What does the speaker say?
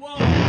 Whoa.